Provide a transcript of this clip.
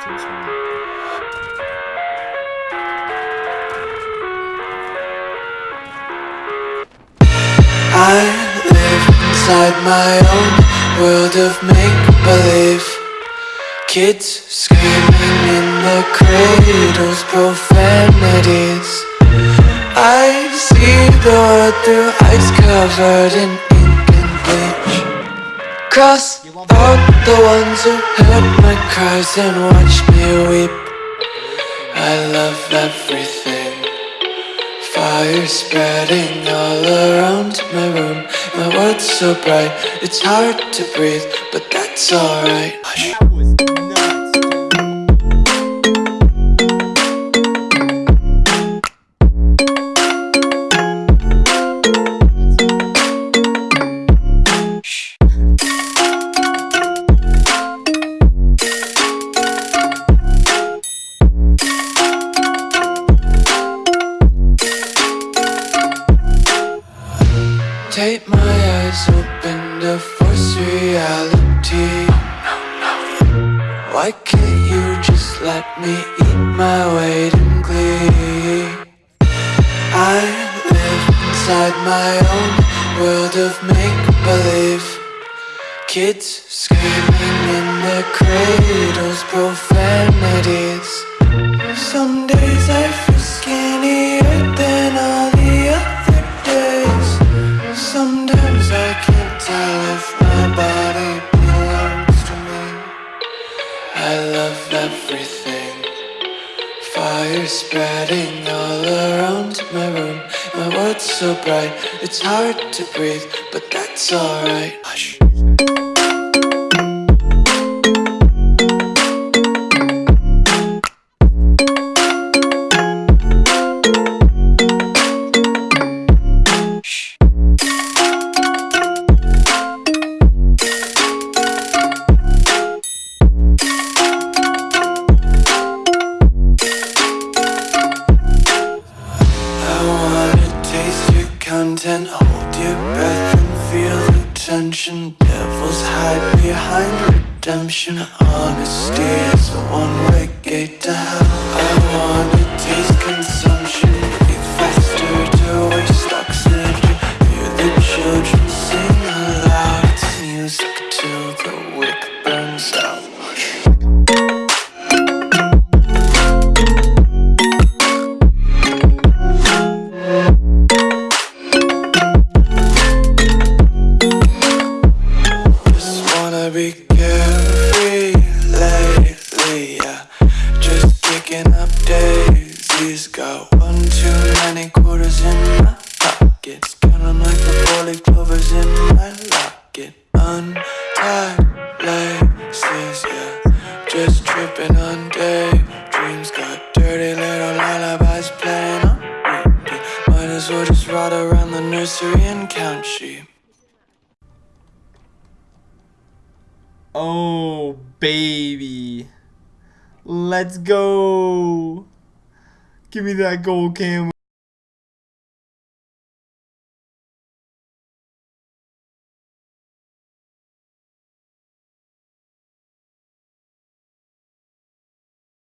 to this one. I live inside my own world of make-believe. Kids screaming in the cradles, profanities. I see the world through eyes covered in ink and bleach. Cross out the ones who heard my cries and watched me weep. I love everything. Fire spreading all around my room. My world's so bright, it's hard to breathe But that's alright Take my eyes open to force reality. Why can't you just let me eat my weight in glee? I live inside my own world of make-believe. Kids screaming in their cradles, profanities. Some I love everything. Fire spreading all around my room. My world's so bright, it's hard to breathe But that's alright content, hold your breath and feel the tension. Devils hide behind redemption. Honesty is a one-way gate to hell. I wanna taste consumption, breathe faster to waste oxygen. Hear the children sing aloud. It's music till the wick be carefree lately, yeah. Just kicking up daisies. Got one too many quarters in my pockets. Count 'em like the four-leaf clovers in my locket. Untied laces, yeah. Just tripping on daydreams. Got dirty little lullabies playing on repeat. Might as well just ride around the nursery and count sheep. Oh, baby. Let's go. Give me that gold cam.